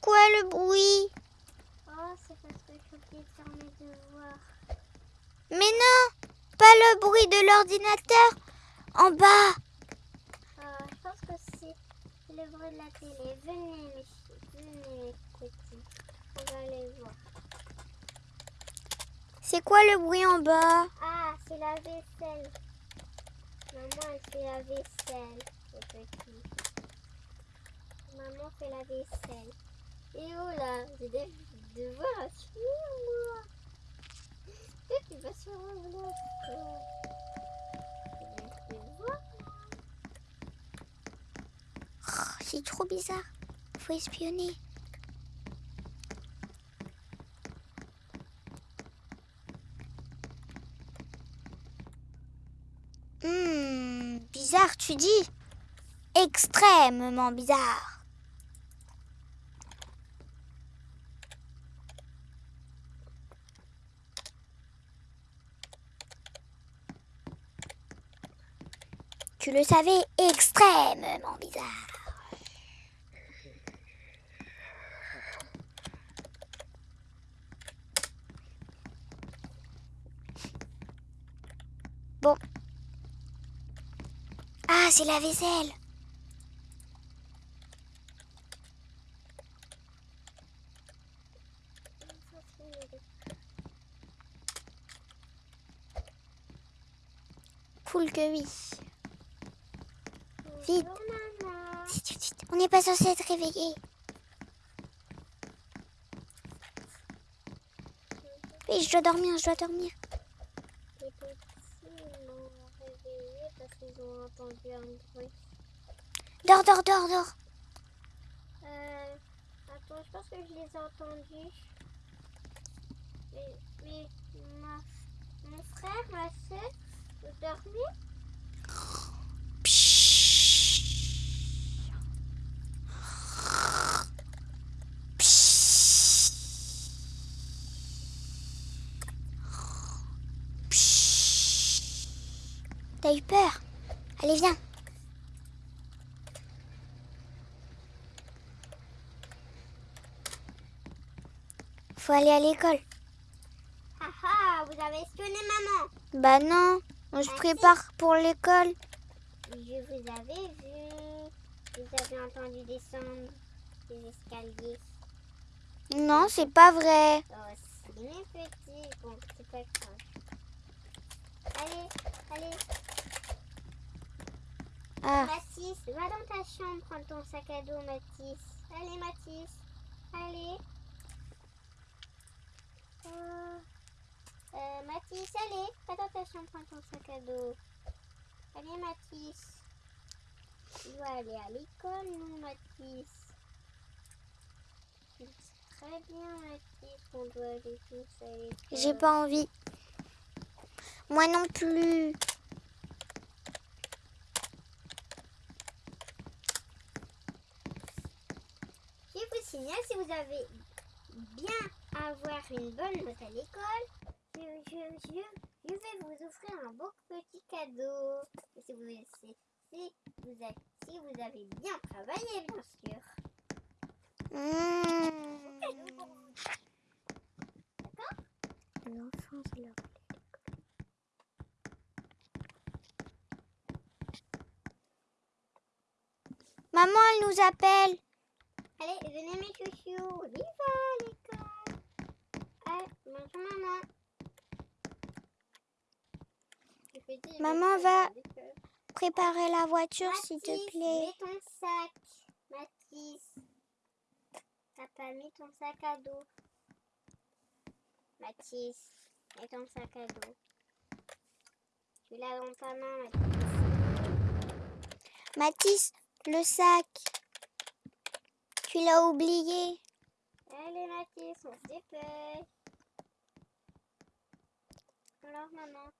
C'est quoi le bruit? Oh, c'est parce que j'ai oublié de faire mes devoirs. Mais non Pas le bruit de l'ordinateur En bas Euh, je pense que c'est le bruit de la télé. Venez, venez, petits. On va aller voir. C'est quoi le bruit en bas? Ah, c'est la vaisselle. Maman, elle fait la vaisselle, les petits. Maman fait la vaisselle. Et oh là, j'ai des devoirs finir, moi. Tu vas sur C'est trop bizarre. Faut espionner. Hmm, bizarre, tu dis Extrêmement bizarre. Tu le savais, extrêmement bizarre. Bon. Ah, c'est la vaisselle. Cool que oui. Vite. Bonjour, maman. Vite, vite, vite. On n'est pas censé être réveillé. Oui, je dois dormir, je dois dormir. Les petits m'ont réveillé parce qu'ils ont entendu un bruit. Dors, dors, dors, dors. Euh, attends, je pense que je les ai entendus. Mais, mais ma, mon frère, ma soeur, vous T'as eu peur Allez, viens. Faut aller à l'école. Ah ah, vous avez espionné maman. Bah non, on se prépare pour l'école. Je vous avais vu. Vous avez entendu descendre les escaliers. Non, c'est pas vrai. Oh, si, mes petits. Bon, c'est pas grave. Allez, allez. Ah, Mathis, va dans ta chambre prendre ton sac à dos, Mathis. Allez, Mathis. Allez. Euh, euh, Mathis, allez. Va dans ta chambre prendre ton sac à dos. Allez, Mathis. Tu dois aller à l'école, non, Mathis Très bien, Mathis, qu'on doit aller tous à l'école. j'ai pas envie. Moi non plus. Si vous avez bien avoir une bonne note à l'école, je, vais vous offrir un beau petit cadeau. Si vous, avez, bien travaillé, bien sûr. D'accord Maman, elle nous appelle. Allez, venez mes chouchous, on y va à l'école. Allez, bonjour maman. Dire, Maman, va. Préparer la voiture, s'il te plaît. Mets ton sac, Mathis. Papa, mets ton sac à dos. Mathis, mets ton sac à dos. Tu l'as dans ta main, Mathis. Mathis, le sac. Tu l'as oublié. Allez, Mathis, on se dépêche. Alors, maman.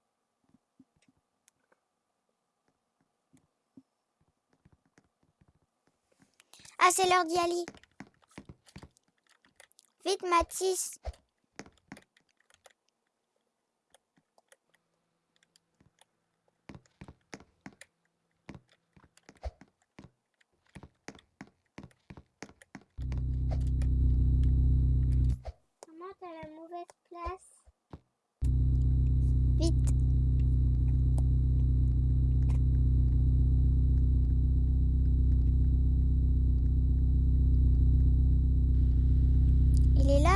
Ah, c'est l'heure d'y aller. Vite, Mathis.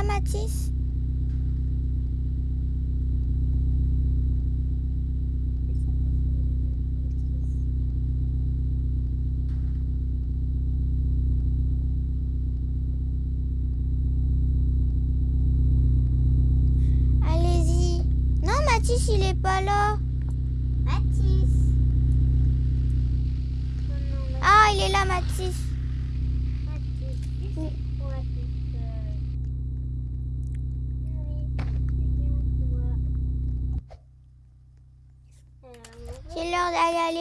Il est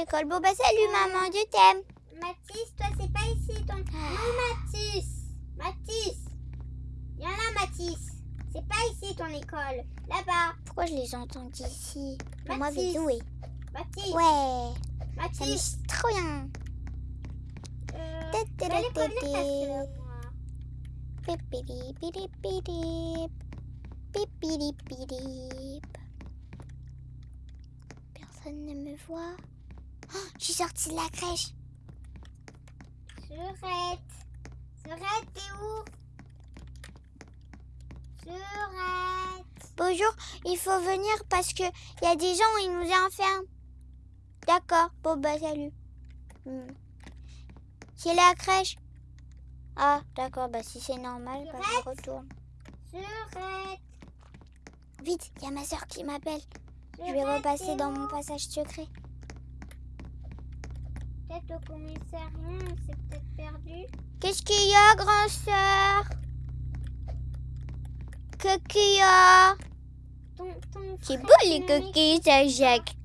l'école. Bon, bah, salut, maman, je t'aime. Mathis, toi, c'est pas ici ton. Non, Mathis. Mathis. Viens là, Mathis. C'est pas ici ton école. Là-bas. Pourquoi je les entends d'ici Pour moi, jouer. Mathis. Ouais, ça Mathis. me trop bien. Euh. Personne ne me voit. Oh, je suis sortie de la crèche. Surette. Surette, t'es où? Surette. Bonjour, il faut venir parce que il y a des gens, ils nous enferment. D'accord, bon bah salut. Hmm. C'est la crèche. Ah, d'accord, bah si c'est normal, bah, je retourne. Surette. Vite, il y a ma soeur qui m'appelle. Je vais repasser dans où? mon passage secret. Peut-être commissariat, on s'est peut-être perdu. Qu'est-ce qu'il y a, grand sœur? Qu'est-ce qu'il y a Ton, ton C'est beau les coquilles, ça, Jacques.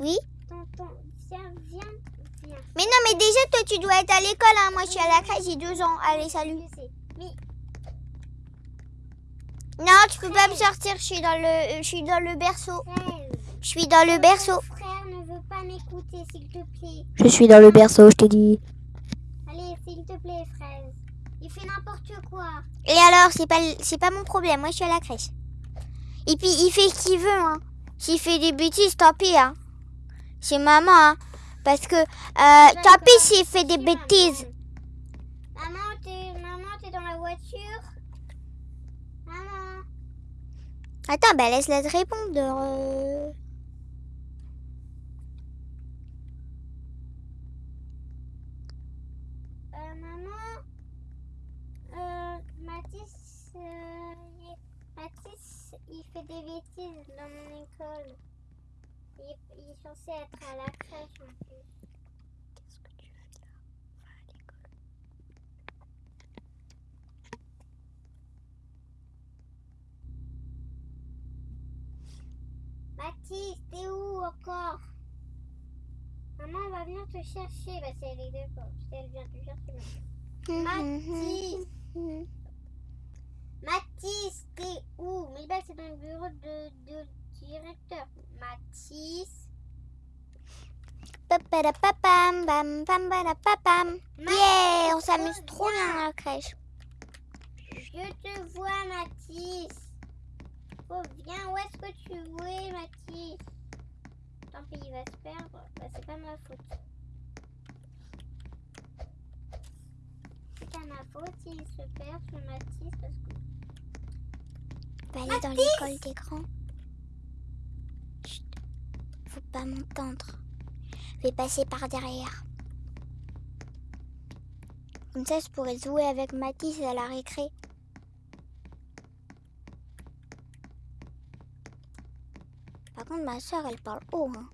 Oui? Ton, ton, viens, viens. Mais non, mais déjà, toi, tu dois être à l'école. Hein. Moi, je suis à la crèche, j'ai deux ans. Allez, salut. Non, tu peux pas me sortir. Je suis dans le, je suis dans le berceau. Je suis dans le berceau. Frère pas m'écouter, s'il te plaît. Je suis dans le berceau, je t'ai dit. Allez, s'il te plaît, Fraise. Il fait n'importe quoi. Et alors, c'est pas, c'est pas mon problème. Moi, je suis à la crèche. Et puis, il fait ce qu'il veut. Hein. S'il fait des bêtises, tant pis. Hein. C'est maman. Hein. Parce que, euh, tant pis s'il fait des bêtises. Maman, maman t'es maman, t'es dans la voiture Maman. Attends, bah laisse-la te répondre. Euh, maman. Euh, Mathis. euh, il- Fait des bêtises dans mon école. Il, il est censé être à la crèche en plus. Qu'est-ce que tu fais là? Va à l'école. Mathis, t'es où encore? Maman, on va venir te chercher. Bah, c'est elle est d'accord. Si elle vient te chercher. maintenant. Mathis, Mhm. Mathis, t'es où? Mais bah, c'est dans le bureau de, de directeur. Mathis? Papadapapam, bam, bam, badapapam. Yeah, on s'amuse trop bien à la crèche. Je te vois, Mathis. Oh, viens, où est-ce que tu es, Mathis? Tant pis, il va se perdre. Bah, c'est pas ma faute. C'est pas ma faute s'il se perd, ce Mathis, parce que... Va aller dans l'école des grands. Chut. Faut pas m'entendre. Je vais passer par derrière. Comme ça, je pourrais jouer avec Mathis à la récré. Par contre, ma soeur, elle parle haut. Hein.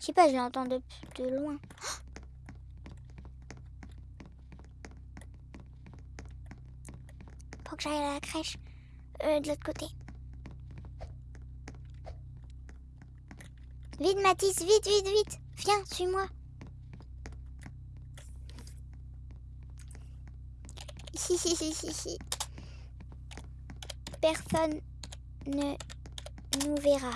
Je sais pas, je l'entends de, de loin. Faut que j'aille à la crèche. Euh, de l'autre côté. Vite, Mathis, vite, vite, vite. Viens, suis-moi. Ici, ici, ici, ici, ici. Personne ne nous verra.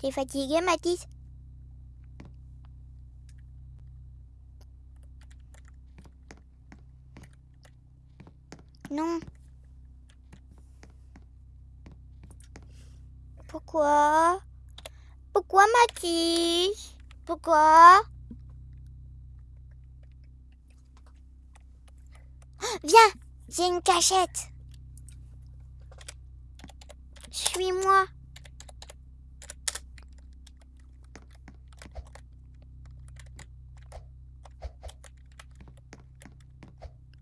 T'es fatigué, Mathis Non. Pourquoi Pourquoi Mathis Pourquoi Une cachette. Suis-moi.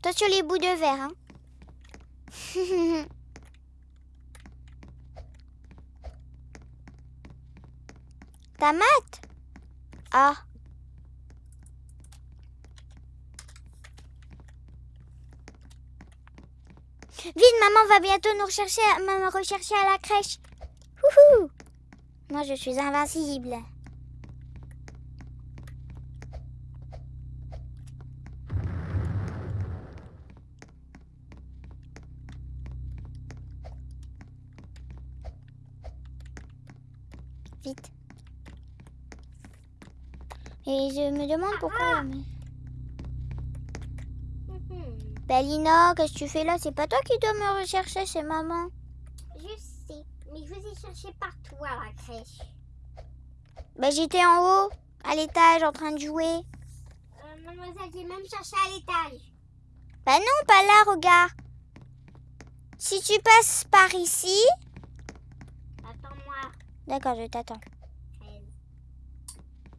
Toi sur les bouts de verre, hein. Ta mat Ah. Vite, maman va bientôt nous rechercher, me rechercher à la crèche. Wouhou Moi, je suis invincible. Vite. Et je me demande pourquoi. mais- Mhm. Bah, Lina, qu'est-ce que tu fais là? C'est pas toi qui dois me rechercher, c'est maman. Je sais, mais je vous ai cherché partout à la crèche. Bah, j'étais en haut, à l'étage, en train de jouer. Euh, mademoiselle, j'ai même cherché à l'étage. Bah non, pas là, regarde. Si tu passes par ici... Attends-moi. D'accord, je t'attends. 13.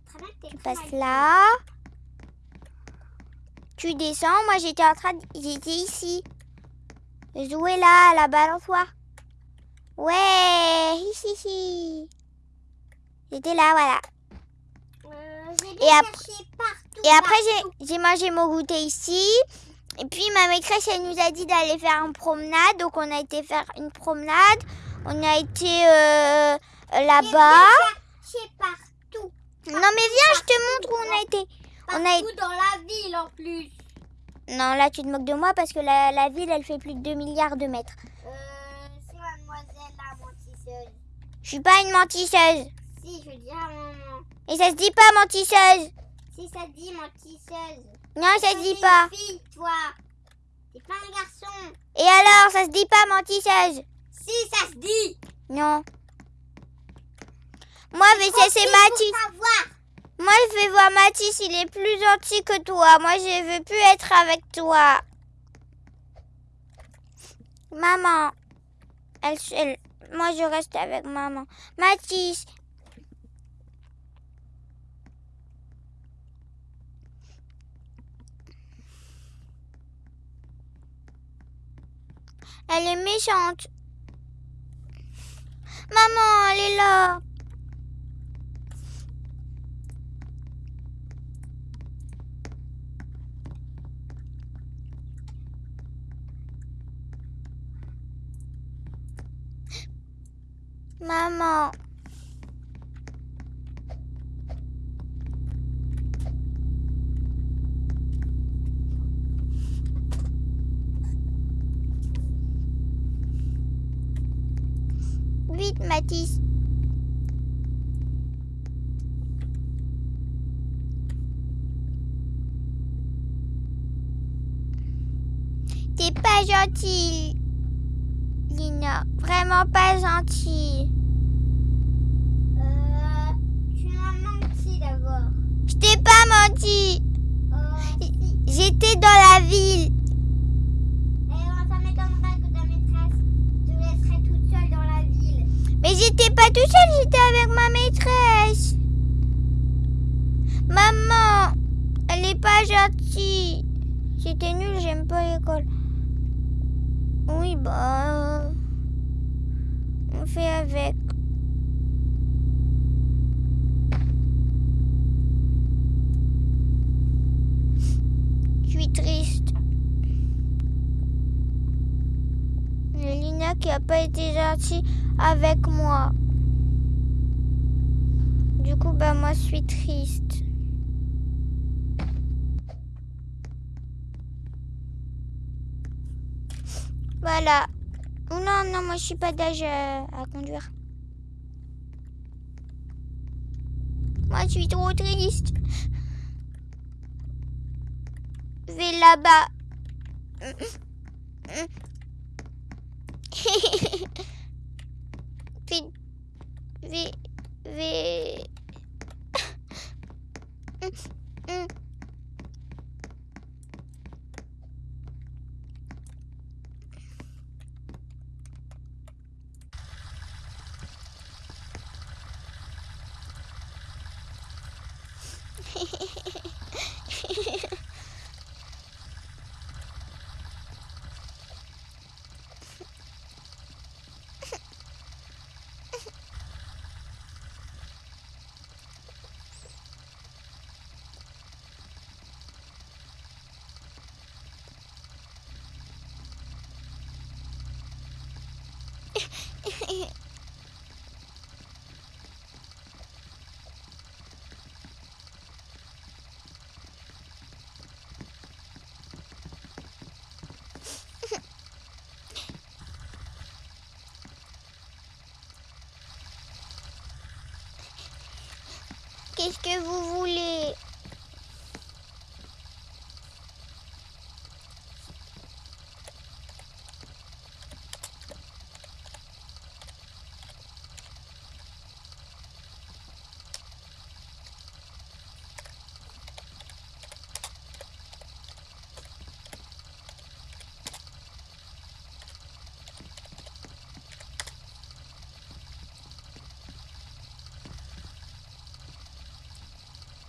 Très bien, t'es Tu passes là. Tu descends. Moi, j'étais en train de... J'étais ici. Je jouais là, à la balançoire. Ouais, hi, hi. J'étais là, voilà. Euh, Et après- cherché partout. Et après, partout. j'ai- mangé mon goûter ici. Et puis, ma maîtresse, elle nous a dit d'aller faire une promenade. Donc, on a été faire une promenade. On a été euh, là-bas. cherché partout. Non, mais viens, je te montre où on a été. On a Partout dans la ville en plus. Non, là, tu te moques de moi parce que la, la ville, elle fait plus de 2 milliards de mètres. Euh, c'est mademoiselle la mentisseuse. Je suis pas une mentisseuse. Si, je dis à maman. Et ça se dit pas mentisseuse. Si ça dit mentisseuse. Non, ça se dit pas. une fille, toi. T'es pas un garçon. Et alors, ça se dit pas mentisseuse? Si, ça se dit. Non. Moi, mais c'est Mathis. Moi, je vais voir Mathis, il est plus gentil que toi. Moi, je veux plus être avec toi. Maman. Elle, elle- moi, je reste avec maman. Mathis. Elle est méchante. Maman, elle est là. Maman. Vite, Mathis. T'es pas gentil, Lina. Vraiment pas gentil. Je t'ai pas menti. Euh. J'étais dans la ville. Ça m'étonnerait que ta maîtresse te laisserait toute seule dans la ville. Mais j'étais pas tout seul, j'étais avec ma maîtresse. Maman, elle est pas gentille. C'était nul, j'aime pas l'école. Oui, bah. On fait avec. Qui a pas été gentille avec moi. Du coup, bah moi, je suis triste. Voilà. Oh non, non, moi, je suis pas d'âge euh, à conduire. Moi, je suis trop triste. Je là-bas. Vite. Vite. Vite. Qu'est-ce que vous voulez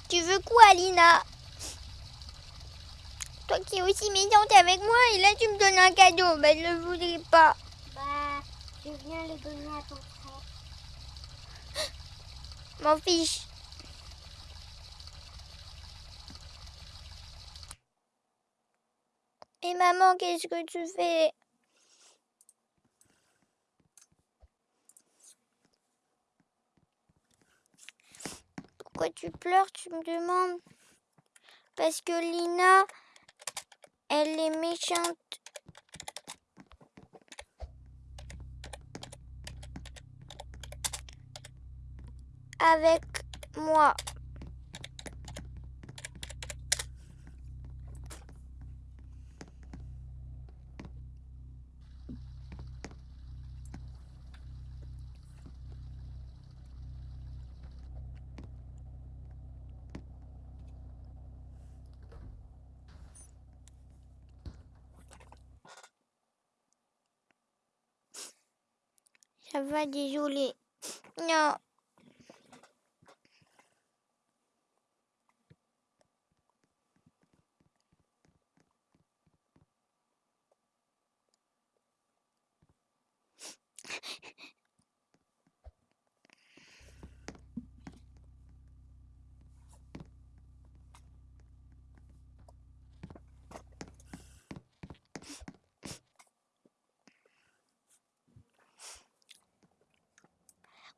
Tu veux quoi, Lina? Toi qui es aussi méchante avec moi, et là tu me donnes un cadeau. Ben, je ne le voudrais pas. Bah, je viens le donner à ton frère. M'en fiche. Et maman, qu'est-ce que tu fais? Tu pleures, tu me demandes Parce que Lina, elle est méchante. Avec moi. Ça va, désolé. Non.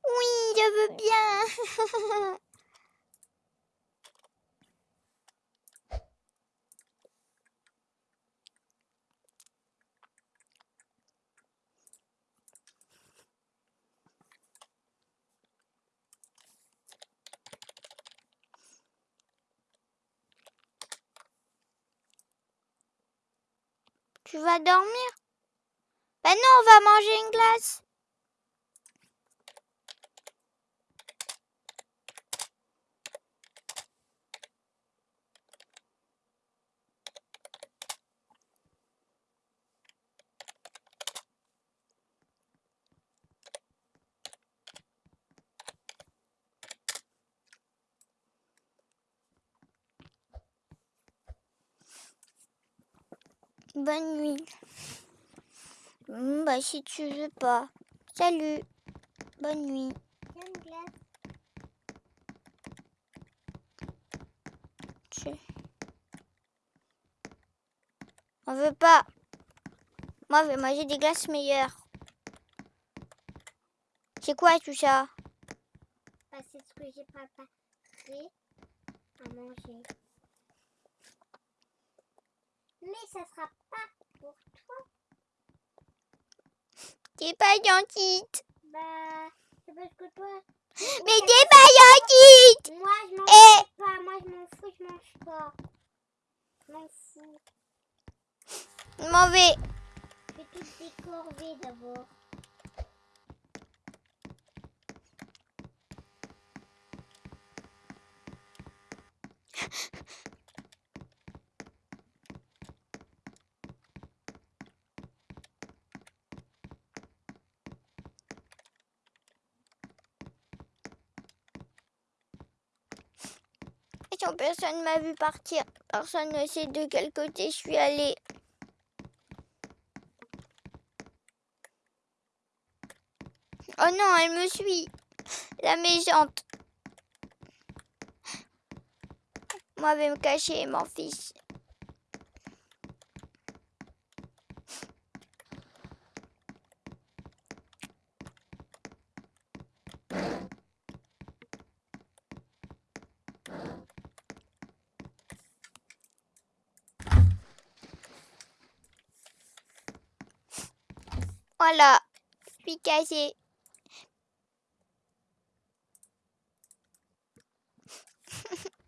Oui, je veux bien. Tu vas dormir? Ben non, on va manger une glace. Bonne nuit. Bah si tu veux pas. Salut. Bonne nuit. On veut pas. Moi, je vais manger des glaces meilleures. C'est quoi tout ça? Bah, c'est ce que j'ai préparé à manger. Mais ça sera pas pour toi. T'es pas gentille. Bah, c'est parce que toi. Mais t'es pas gentille. Moi, je m'en Eh. fous pas. Moi, je m'en fous, je mange pas. Je m'en fous. Je m'en vais. toutes des corvées d'abord. Personne m'a vu partir. Personne ne sait de quel côté je suis allée. Oh non, elle me suit. La méchante. Moi, je vais me cacher, mon fils. Voilà, je.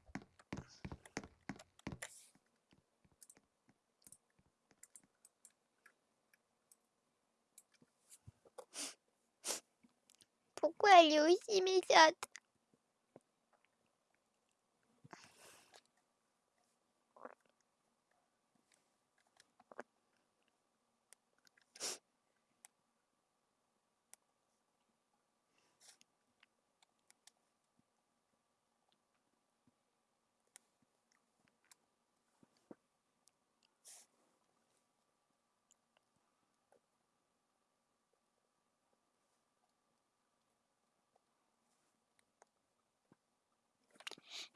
Pourquoi elle est aussi méchante?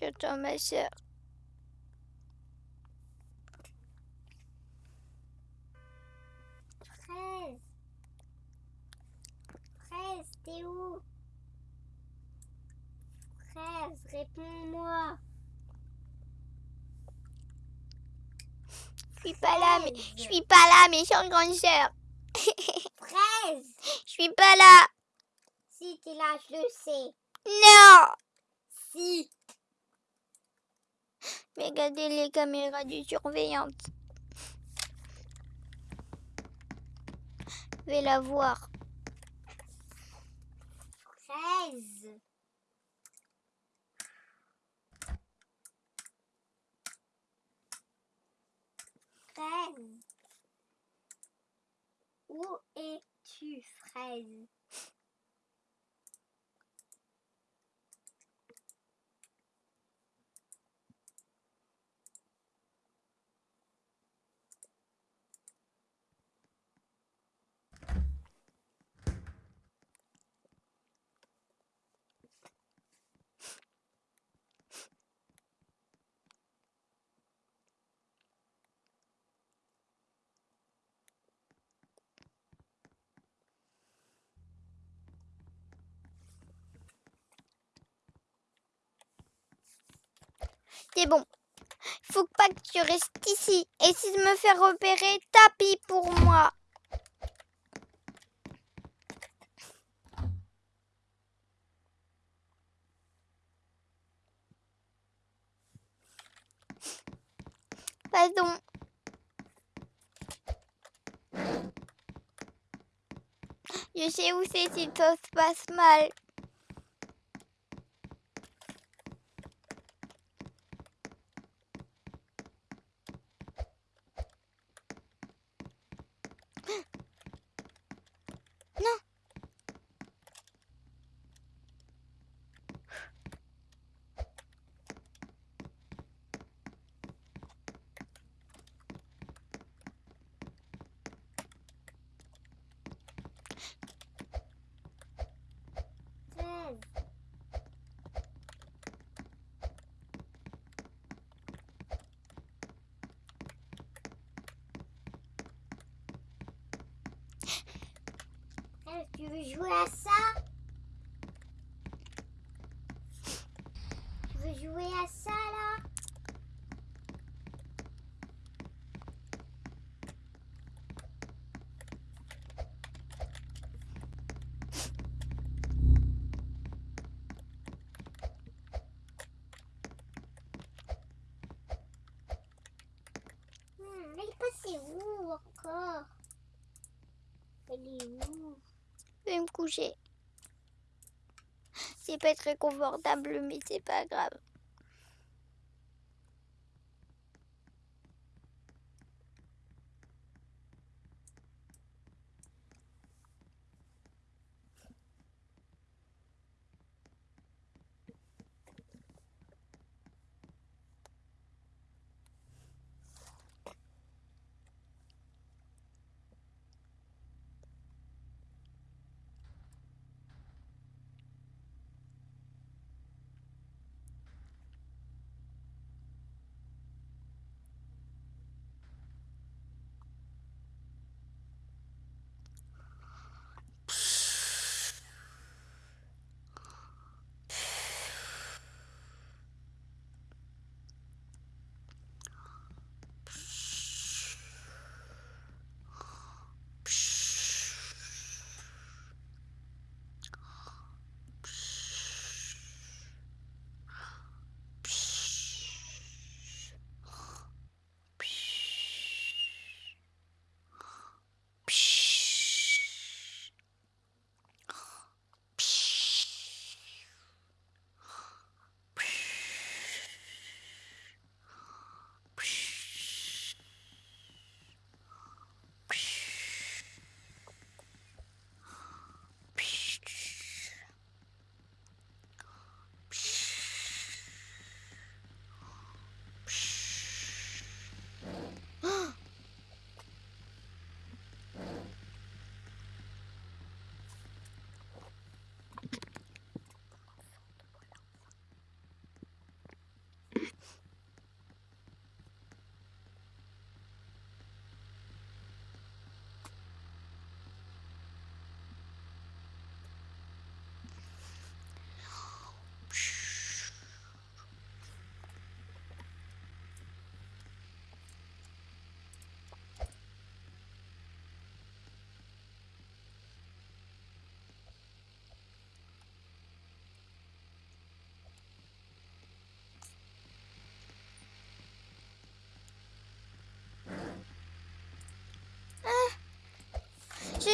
J'attends ma soeur. Fraise. Fraise, t'es où Fraise, réponds-moi. Je suis pas là, mais je suis pas là, méchante grande sœur. Fraise Je suis pas là. Si t'es là, je le sais. Non. Si. Mais regardez les caméras de surveillance. Je vais la voir. Fraise. Fraise. Où es-tu, Fraise? C'est bon. Il faut pas que tu restes ici. Et si je me fais repérer, tapis pour moi. Pardon. Je sais où c'est si ça se passe mal. Non. Tu veux jouer à ça Tu veux jouer à ça là Hmm, mais il est passé où encore Elle est où Je vais me coucher. C'est pas très confortable, mais c'est pas grave.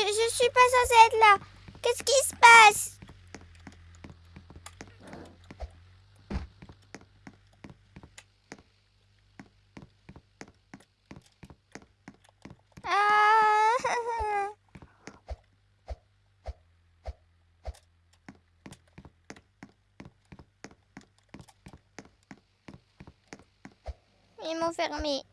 Je, suis pas censée être là. Qu'est-ce qui se passe? Ah Ils m'ont fermé.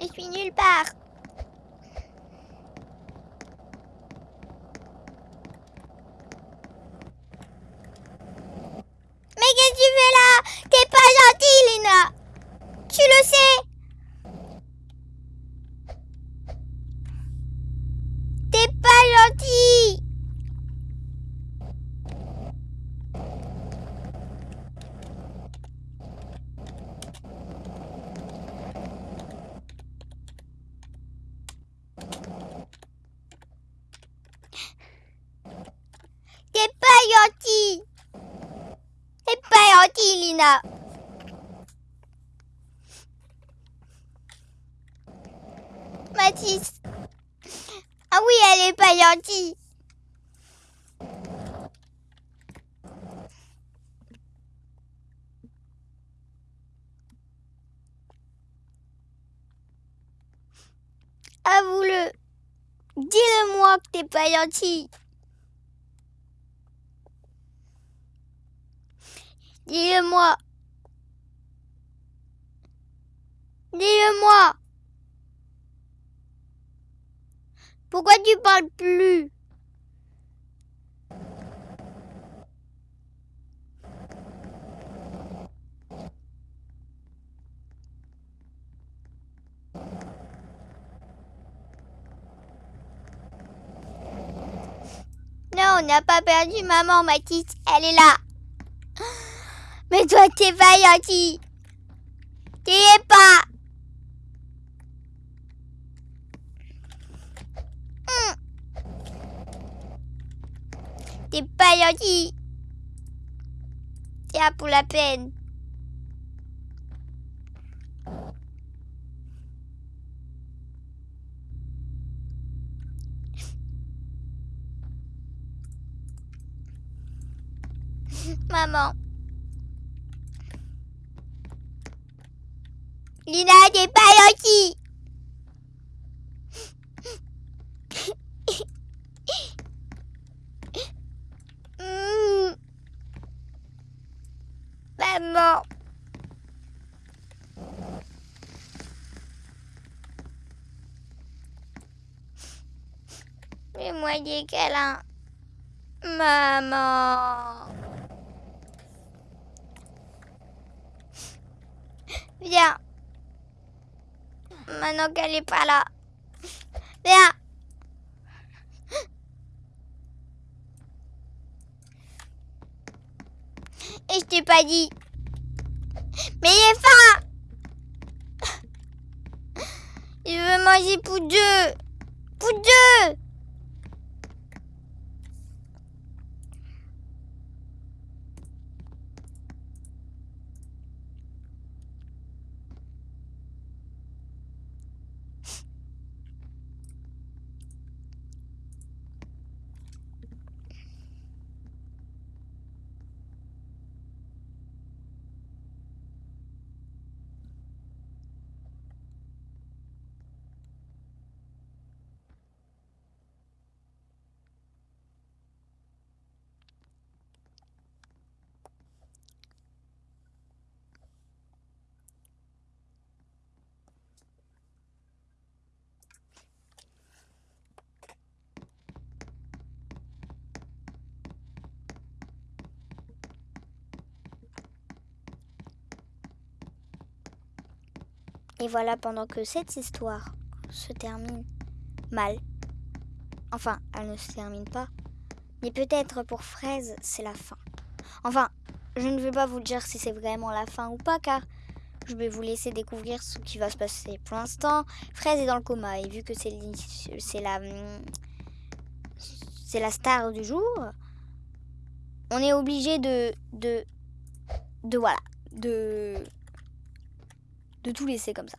Je suis nulle part. Lina. Mathis. Ah oui, elle est pas gentille. Avoue-le. Dis-le-moi que t'es pas gentil. Dis-le-moi. Dis-le-moi. Pourquoi tu parles plus? Non, on n'a pas perdu maman, Mathis. Elle est là. Mais toi, t'es pas gentil. T'y es pas. T'es pas gentil. Tiens, pour la peine. Maman. Lina, t'es pas gentil. Hmm. Maman. Fais-moi des câlins. Maman. Viens. Maintenant qu'elle est pas là. Viens. Et je t'ai pas dit. Mais il est faim. Il veut manger pour deux. Pour deux. Et voilà, pendant que cette histoire se termine mal, enfin, elle ne se termine pas, mais peut-être pour Fraise, c'est la fin. Enfin, je ne vais pas vous dire si c'est vraiment la fin ou pas, car je vais vous laisser découvrir ce qui va se passer. Pour l'instant, Fraise est dans le coma, et vu que c'est la, c'est la star du jour, on est obligé de, de, de, voilà, de de tout laisser comme ça.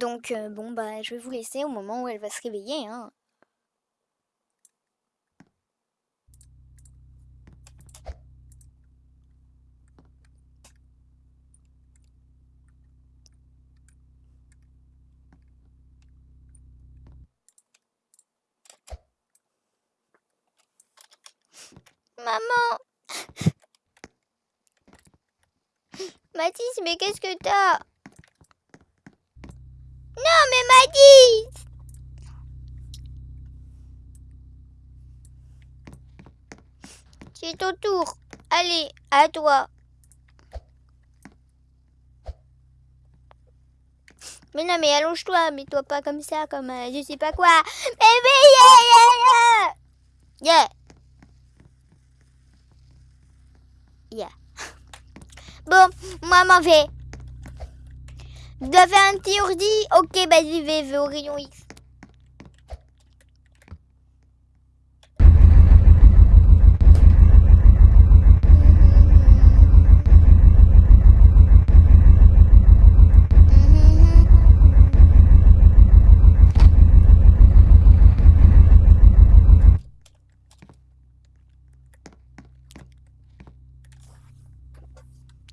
Donc, euh, bon, bah, je vais vous laisser au moment où elle va se réveiller. Hein. Maman Mathis, mais qu'est-ce que t'as? mais Madis C'est ton tour. Allez, à toi. Mais non, mais allonge-toi, mais toi pas comme ça, comme euh, je sais pas quoi. Mais oui, yeah, yeah, yeah. Yeah. yeah. Bon, moi m'en vais. Dois faire un petit ordi Ok, bah j'y vais au rayon X.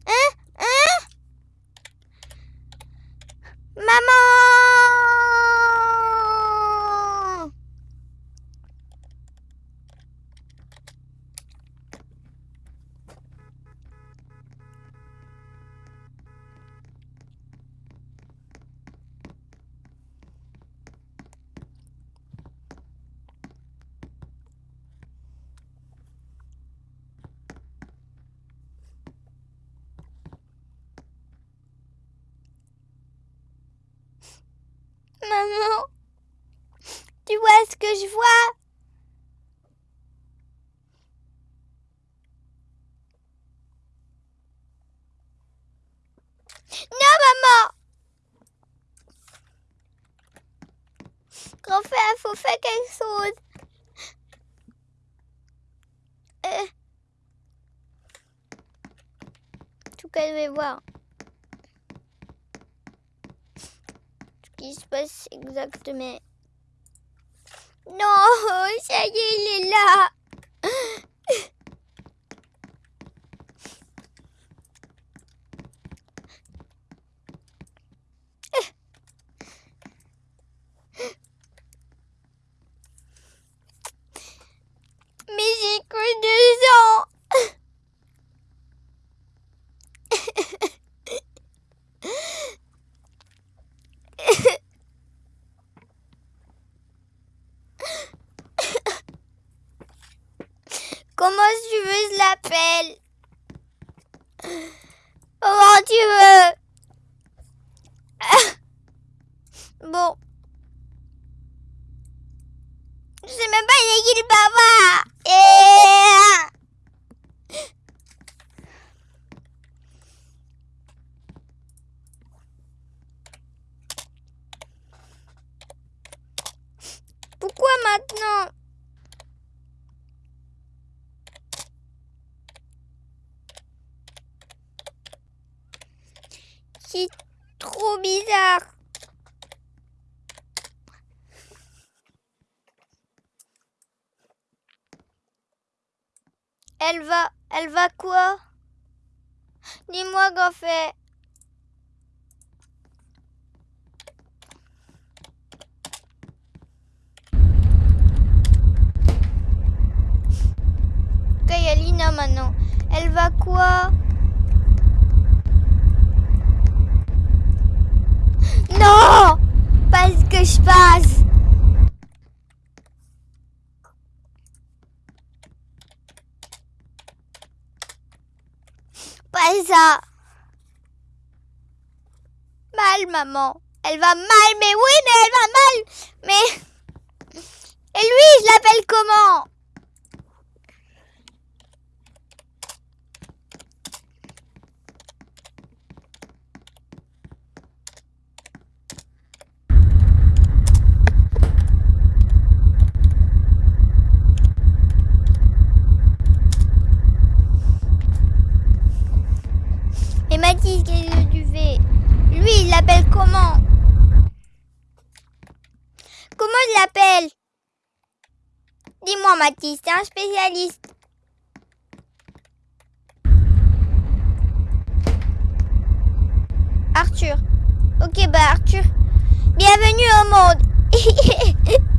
Hein Hein Maman Maman Tu vois ce que je vois? Non, maman Grand frère, faut faire quelque chose. Euh. En tout cas, je vais voir. Ce qui passe exactement. Non, ça y est, il est là. Mais j'ai que deux ans. Comment tu veux je l'appelle Comment tu veux Bon. Je sais même pas c'est qui le papa. Et... Pourquoi maintenant C'est trop bizarre. Elle va, elle va quoi Dis-moi, Goffet. Ok, maintenant. Elle va quoi? Non! Pas ce que je passe. Pas ça. Mal, maman. Elle va mal, mais oui, mais elle va mal. Mais... Et lui, je l'appelle comment? Lui, il l'appelle comment? Comment je l'appelle? Dis-moi, Mathis, t'es un spécialiste. Arthur. Ok, bah Arthur. Bienvenue au monde.